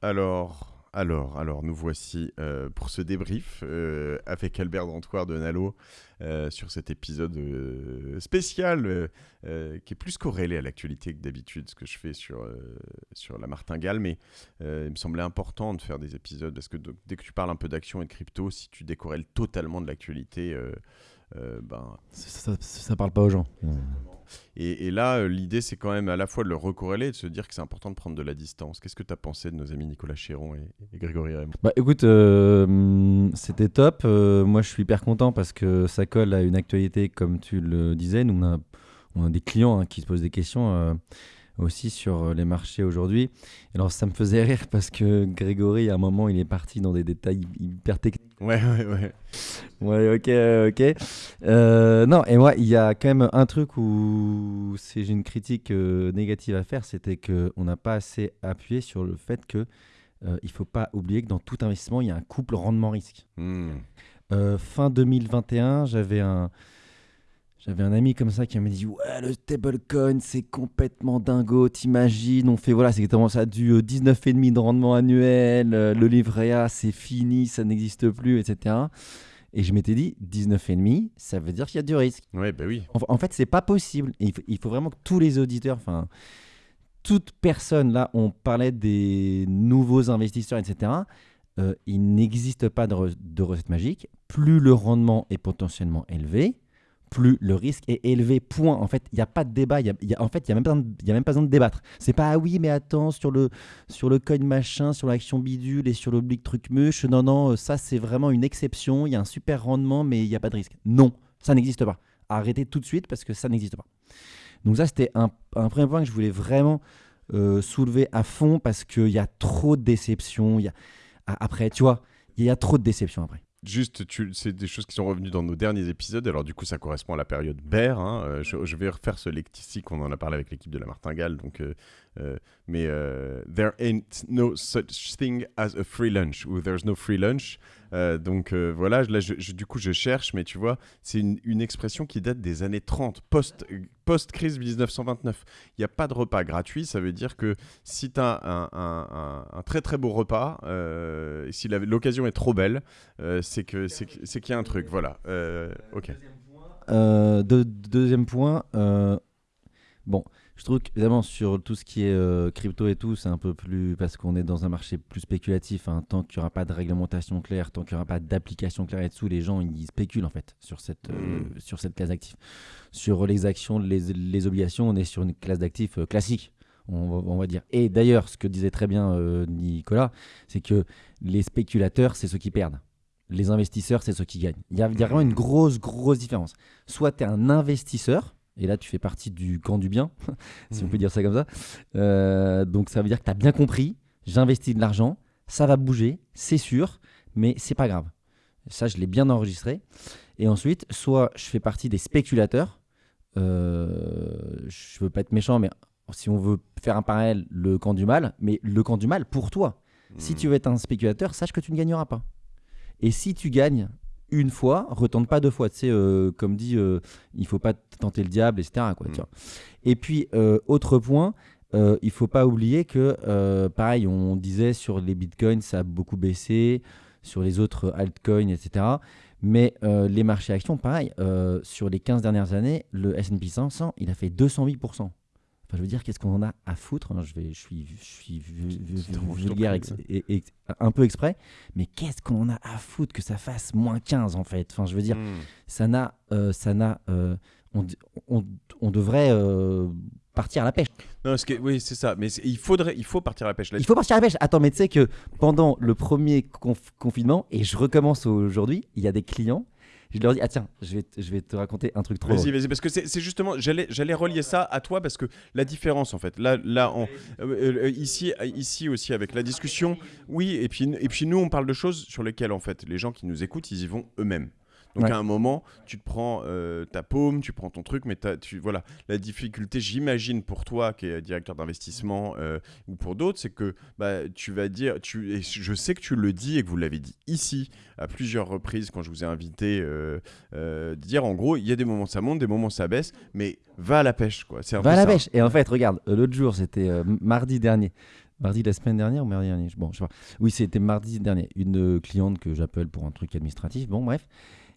Alors, alors, alors, nous voici euh, pour ce débrief euh, avec Albert Dantoir de Nalo euh, sur cet épisode spécial qui est plus corrélé à l'actualité que d'habitude, ce que je fais sur, sur la martingale. Mais il me semblait important de faire des épisodes parce que dès que tu parles un peu d'action et de crypto, si tu décorrèles totalement de l'actualité, ben, Ça, ça parle pas aux gens. et, et là, euh, l'idée, c'est quand même à la fois de le recorréler et de se dire que c'est important de prendre de la distance. Qu'est-ce que tu as pensé de nos amis Nicolas Chéron et, et Grégory Raymond Bah écoute, euh, c'était top. Euh, moi, je suis hyper content parce que ça colle à une actualité, comme tu le disais. Nous, on a, on a des clients hein, qui se posent des questions euh, aussi sur euh, les marchés aujourd'hui. Alors, ça me faisait rire parce que Grégory, à un moment, il est parti dans des détails hyper techniques. Ouais, ouais, ouais. Ouais, ok, ok. Euh, non, et moi, il y a quand même un truc où c'est- j'ai une critique euh, négative à faire, c'était qu'on n'a pas assez appuyé sur le fait que euh, il faut pas oublier que dans tout investissement, il y a un couple rendement-risque. Hmm. Euh, fin 2021, j'avais un, j'avais un ami comme ça qui m'a dit Ouais, le stablecoin, c'est complètement dingo, t'imagines On fait, voilà, c'est exactement ça, du euh, 19,5 de rendement annuel, euh, le livret A, c'est fini, ça n'existe plus, etc. Et je m'étais dit 19,5, ça veut dire qu'il y a du risque. Ouais, bah oui. En, en fait, c'est pas possible. Et il, faut, il faut vraiment que tous les auditeurs, enfin, toute personne, là, on parlait des nouveaux investisseurs, etc. euh, il n'existe pas de, re- de recette magique. Plus le rendement est potentiellement élevé, plus le risque est élevé. Point. En fait, il n'y a pas de débat. en fait, il n'y a, même pas besoin de- y a même pas besoin de débattre. C'est pas ah oui, mais attends, sur le, sur le coin machin, sur l'action bidule et sur l'oblique truc muche. Non, non, euh, ça, c'est vraiment une exception. Il y a un super rendement, mais il n'y a pas de risque. Non, ça n'existe pas. Arrêtez tout de suite parce que ça n'existe pas. Donc, ça, c'était un, premier point que je voulais vraiment euh, soulever à fond parce qu'il y a trop de déceptions. Après, tu vois, il y a trop de déceptions après. Juste, c'est des choses qui sont revenues dans nos derniers épisodes. Alors, du coup, ça correspond à la période bear. hein. Euh, je, vais refaire ce lexique. On en a parlé avec l'équipe de la Martingale. Donc, euh, mais euh, there ain't no such thing as a free lunch ou there's no free lunch. Euh, donc euh, voilà, là, je- du coup, je cherche, mais tu vois, c'est une, expression qui date des années 30, post, post-crise 1929. Il n'y a pas de repas gratuit, ça veut dire que si tu as un, un- très très beau repas, euh, si l'occasion est trop belle, euh, c'est que c'est qu'il y a un truc, voilà. Euh, ok. Euh, deux- deuxième point, euh, bon, je trouve qu'évidemment sur tout ce qui est euh, crypto et tout, c'est un peu plus parce qu'on est dans un marché plus spéculatif. hein. tant qu'il n'y aura pas de réglementation claire, tant qu'il n'y aura pas d'application claire et dessous, les gens ils spéculent en fait sur cette, euh, Mm. sur cette classe d'actifs. Sur les actions, les, les obligations, on est sur une classe d'actifs euh, classique. On va, on va dire. Et d'ailleurs, ce que disait très bien Nicolas, c'est que les spéculateurs, c'est ceux qui perdent. Les investisseurs, c'est ceux qui gagnent. Il y, a, il y a vraiment une grosse, grosse différence. Soit tu es un investisseur, et là tu fais partie du camp du bien, si on Mhm. peut dire ça comme ça. Euh, donc ça veut dire que tu as bien compris, j'investis de l'argent, ça va bouger, c'est sûr, mais c'est pas grave. Ça, je l'ai bien enregistré. Et ensuite, soit je fais partie des spéculateurs, euh, je veux pas être méchant, mais si on veut faire un parallèle, le camp du mal, mais le camp du mal pour toi. Si Hmm. tu veux être un spéculateur, sache que tu ne gagneras pas. Et si tu gagnes une fois, retente pas deux fois. Tu sais, euh, comme dit, euh, il faut pas tenter le diable, etc. Quoi, tu Mm. vois. Et puis, euh, autre point, euh, il faut pas oublier que, pareil, on disait sur les bitcoins, ça a beaucoup baissé, sur les autres altcoins, etc. Mais les marchés actions, pareil, sur les 15 dernières années, le S&P 500, il a fait 208%. Enfin, je veux dire, qu'est-ce qu'on en a à foutre? Je, vais, je suis, je vulgaire et- et- un peu exprès, mais qu'est-ce qu'on en a à foutre que ça fasse moins 15 en fait? Enfin, je veux dire, Hmm. ça n'a, euh, ça n'a, euh, on, on- on devrait euh, partir à la pêche. Non, ce oui, c'est ça. Mais il faudrait, il faut partir à la pêche. Là, Il faut partir à la pêche. Attends, mais tu sais que pendant le premier conf- confinement, et je recommence aujourd'hui, il y a des clients, je leur dis, ah tiens, je vais, te- je vais te raconter un truc trop Vas-y, vas-y, parce que c'est justement, j'allais, j'allais relier ça à toi parce que la différence en fait, là, là, en- euh, euh, ici, euh, ici aussi avec la discussion, oui, et puis, et puis nous on parle de choses sur lesquelles en fait les gens qui nous écoutent, ils y vont eux-mêmes. Donc Ouais. à un moment, tu te prends euh, ta paume, tu prends ton truc, mais tu, voilà, la difficulté, j'imagine pour toi qui est directeur d'investissement euh, ou pour d'autres, c'est que bah, tu vas dire, tu, et je sais que tu le dis et que vous l'avez dit ici à plusieurs reprises quand je vous ai invité, euh, euh, dire en gros, il y a des moments ça monte, des moments ça baisse, mais va à la pêche quoi. Va à la ça. pêche. Et en fait, regarde, l'autre jour, c'était mardi dernier. Mardi de la semaine dernière ou mardi dernier? Bon, je sais pas. Oui, c'était mardi dernier. Une cliente que j'appelle pour un truc administratif. Bon, bref.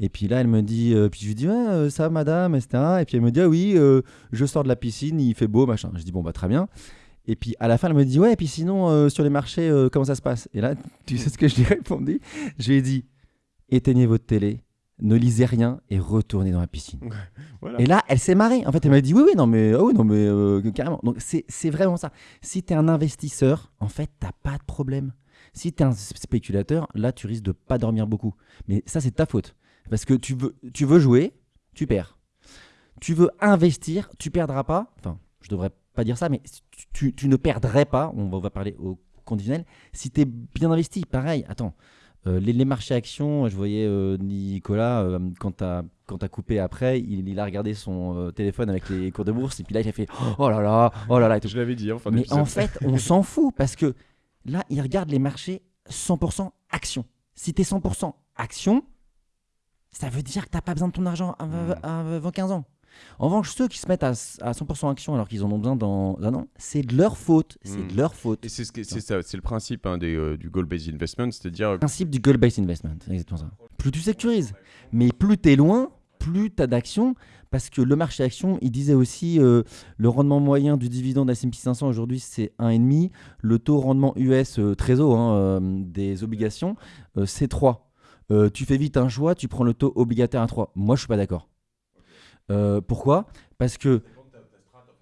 Et puis là, elle me dit, euh, puis je lui dis, euh, ça, madame, etc. Et puis elle me dit, ah oui, euh, je sors de la piscine, il fait beau, machin. Je dis, bon, bah très bien. Et puis à la fin, elle me dit, ouais, et puis sinon, euh, sur les marchés, comment ça se passe? Et là, tu sais ce que je lui ai répondu? Je lui ai dit, éteignez votre télé, ne lisez rien et retournez dans la piscine. Voilà. Et là, elle s'est marrée. En fait, elle m'a dit oui, oui, non, mais, ah oui, non, mais carrément. Donc, c'est vraiment ça. Si tu es un investisseur, en fait, tu pas de problème. Si tu es un spéculateur, là, tu risques de pas dormir beaucoup. Mais ça, c'est ta faute. Parce que tu veux, tu veux jouer, tu perds. Tu veux investir, tu perdras pas. Enfin, je devrais pas dire ça, mais tu, tu- ne perdrais pas. On va, on va parler au conditionnel. Si tu es bien investi, pareil. Attends, euh, les, les marchés actions, je voyais euh, Nicolas, euh, quand tu as, coupé après, il, il a regardé son téléphone avec les cours de bourse, et puis là, il a fait Oh là là, oh là là. et tout. Je l'avais dit en fin Mais en fait, on s'en fout parce que là, il regarde les marchés 100% action. Si tu es 100% action, ça veut dire que tu pas besoin de ton argent avant 15 ans. En revanche, ceux qui se mettent à, à 100% action alors qu'ils en ont besoin dans un an, c'est de leur faute. C'est Mm. de leur faute. Et c'est ce que- c'est ça, c'est le principe hein, des, euh, du goal-based investment, c'est-à-dire euh, principe du goal-based investment, c'est exactement ça. Plus tu sécurises, mais plus tu es loin, plus tu as d'actions, parce que le marché action, il disait aussi euh, le rendement moyen du dividende S&P 500 aujourd'hui c'est 1,5, le taux rendement US euh, Trésor hein, des obligations c'est 3. Euh, tu fais vite un choix, tu prends le taux obligataire à 3. Moi je suis pas d'accord. Euh, pourquoi? Parce que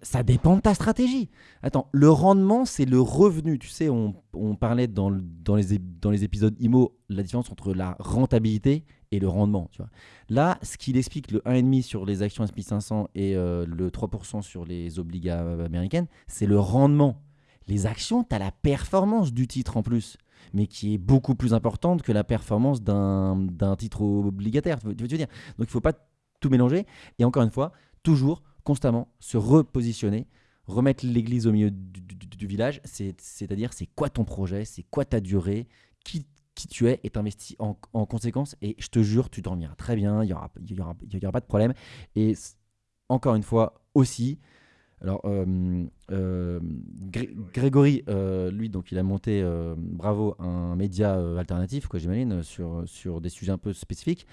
ça dépend de ta stratégie. Attends, le rendement, c'est le revenu. Tu sais, on, parlait dans, dans, les, dans les épisodes IMO, la différence entre la rentabilité et le rendement. Tu vois. Là, ce qu'il explique, le 1,5 sur les actions S&P 500 et euh, le 3% sur les obligas américaines, c'est le rendement. Les actions, tu as la performance du titre en plus, mais qui est beaucoup plus importante que la performance d'un titre obligataire. Tu veux, dire Donc, il ne faut pas tout mélanger. Et encore une fois, toujours, constamment, se repositionner, remettre l'église au milieu du, village, c'est- c'est-à-dire c'est quoi ton projet, c'est quoi ta durée, qui, qui tu es? Et t'investis en, en conséquence. Et je te jure, tu dormiras très bien, il n'y aura, pas de problème. Et encore une fois, aussi, alors, euh, euh, Gré- Grégory, euh, lui, donc il a monté, bravo, un média alternatif, quoi, j'imagine, sur, sur des sujets un peu spécifiques.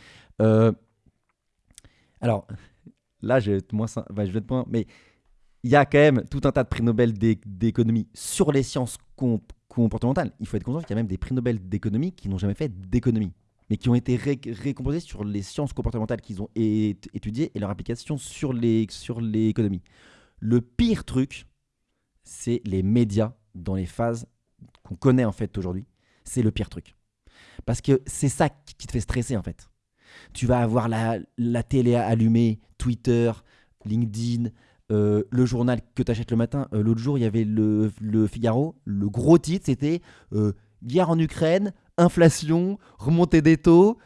Alors, là, je vais être moins, moins, mais il y a quand même tout un tas de prix Nobel d'é- d'économie sur les sciences comp- comportementales. Il faut être conscient qu'il y a même des prix Nobel d'économie qui n'ont jamais fait d'économie, mais qui ont été ré- récompensés sur les sciences comportementales qu'ils ont étudiées et leur application sur les sur l'économie. Le pire truc, c'est les médias dans les phases qu'on connaît en fait aujourd'hui. C'est le pire truc. Parce que c'est ça qui te fait stresser en fait. Tu vas avoir la, la télé allumée, Twitter, LinkedIn, euh, le journal que tu achètes le matin. Euh, L'autre jour, il y avait le, Figaro. Le gros titre, c'était euh, Guerre en Ukraine, inflation, remontée des taux,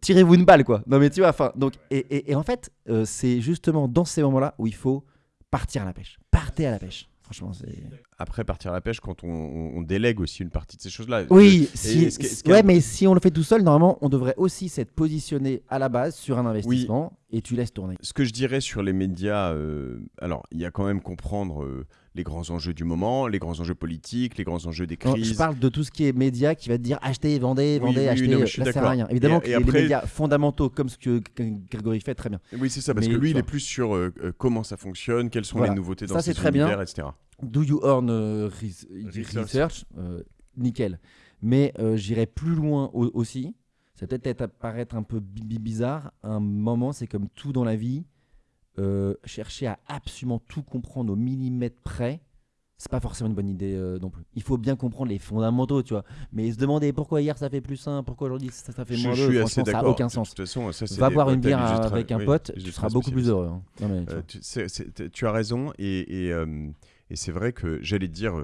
tirez-vous une balle, quoi. Non, mais tu vois, donc, et, en fait, c'est justement dans ces moments-là où il faut partir à la pêche. Partez à la pêche. Franchement, c'est. après partir à la pêche quand on, délègue aussi une partie de ces choses-là. Oui, si, ce ce ouais, mais si on le fait tout seul, normalement, on devrait aussi s'être positionné à la base sur un investissement et tu laisses tourner. Ce que je dirais sur les médias, euh, alors il y a quand même comprendre euh, les grands enjeux du moment, les grands enjeux politiques, les grands enjeux des Non, crises. Je parle de tout ce qui est média qui va te dire achetez, vendez, vendez, oui, achetez. non, mais je suis là, ça sert à rien. Évidemment Et- que et les- après- les médias fondamentaux, comme ce que Grégory fait, très bien. Oui, c'est ça, parce Mais, que lui, il est plus sur euh, euh, comment ça fonctionne, quelles sont Voilà. les nouveautés dans Ça, ces c'est très bien. etc. Do you earn euh, res- Research. research, euh, Nickel. Mais euh, j'irai plus loin au- aussi. Ça peut peut-être paraître un peu bi- bi- bizarre. Un moment, c'est comme tout dans la vie. Euh, chercher à absolument tout comprendre au millimètre près, c'est pas forcément une bonne idée euh, non plus. Il faut bien comprendre les fondamentaux, tu vois. Mais se demander pourquoi hier ça fait plus 1, pourquoi aujourd'hui ça, ça fait moins je 2, suis assez franchement, ça n'a aucun De sens. toute façon, ça, Va boire une bière justes- avec un oui, pote, tu seras beaucoup plus heureux. hein. Non, mais, tu Euh, tu, as raison, et, et, euh, et c'est vrai que j'allais te dire,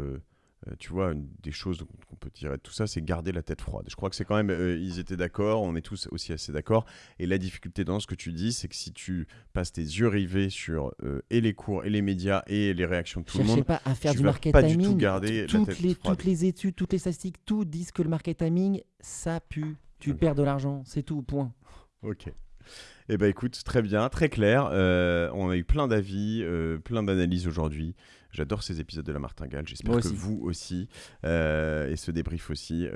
euh, tu vois, une des choses qu'on peut tirer de tout ça, c'est garder la tête froide. Je crois que c'est quand même, euh, ils étaient d'accord, on est tous aussi assez d'accord. Et la difficulté dans ce que tu dis, c'est que si tu passes tes yeux rivés sur euh, et les cours, et les médias, et les réactions de tout le monde, pas à faire tu du vas market pas du tout timing. garder la toutes, tête les, froide. toutes les études, toutes les statistiques, tout disent que le market timing, ça pue. Tu perds de l'argent, c'est tout, point. ok. Eh ben écoute, très bien, très clair. Euh, on a eu plein d'avis, euh, plein d'analyses aujourd'hui. J'adore ces épisodes de la Martingale. J'espère que vous aussi euh, et ce débrief aussi,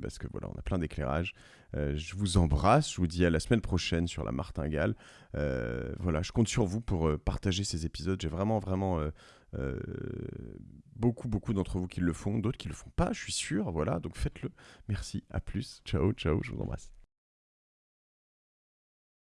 parce que voilà, on a plein d'éclairages. Je vous embrasse. Je vous dis à la semaine prochaine sur la Martingale. Voilà, je compte sur vous pour partager ces épisodes. J'ai vraiment, vraiment euh, beaucoup, beaucoup d'entre vous qui le font, d'autres qui le font pas. Je suis sûr. Voilà, donc faites-le. Merci. À plus. Ciao, ciao. Je vous embrasse.